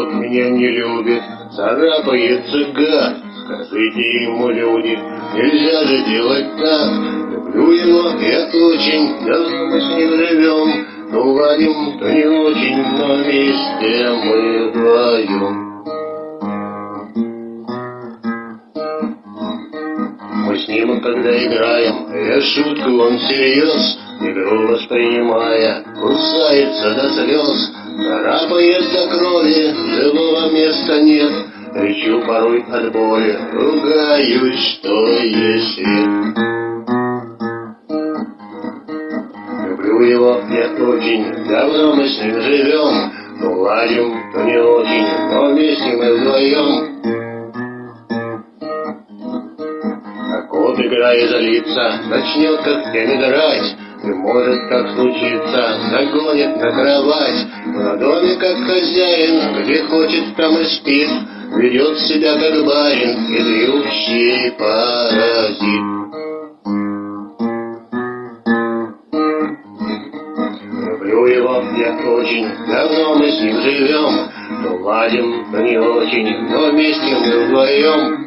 меня не любит, царапается гад. Скажите ему, люди, нельзя же делать так. Люблю его, это очень, давно мы с ним живем. То ладим, то не очень, но вместе мы вдвоем. Мы с ним, когда играем, я шутку, он всерьез, игру воспринимая, кусается до слез, царапает до крови, живого места нет, кричу порой от боли, ругаюсь, что если. Люблю его я очень, давно мы с ним живем, то ладим, то не очень, но вместе мы вдвоем. Вот играя злится, начнет как теми драть, И может так случиться, загонит на кровать. На доме как хозяин, где хочет, там и спит, Ведет себя как барин, хитрющий паразит. Люблю его я очень, давно мы с ним живем, То ладим, то не очень, но вместе мы вдвоем.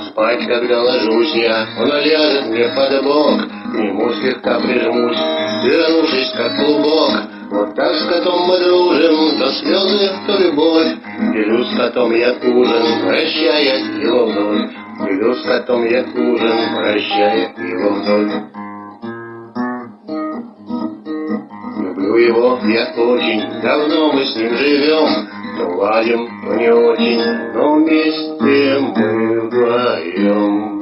спать, когда ложусь я, он ляжет мне под бок, к нему слегка прижмусь, свернувшись как клубок. Вот так с котом мы дружим, то слезы, то любовь. Делю с котом я ужин, прощая его вновь. Делю с котом я ужин, прощая его вновь. Люблю его я очень, давно мы с ним живем, то ладим, то не очень, но вместе мы вдвоем.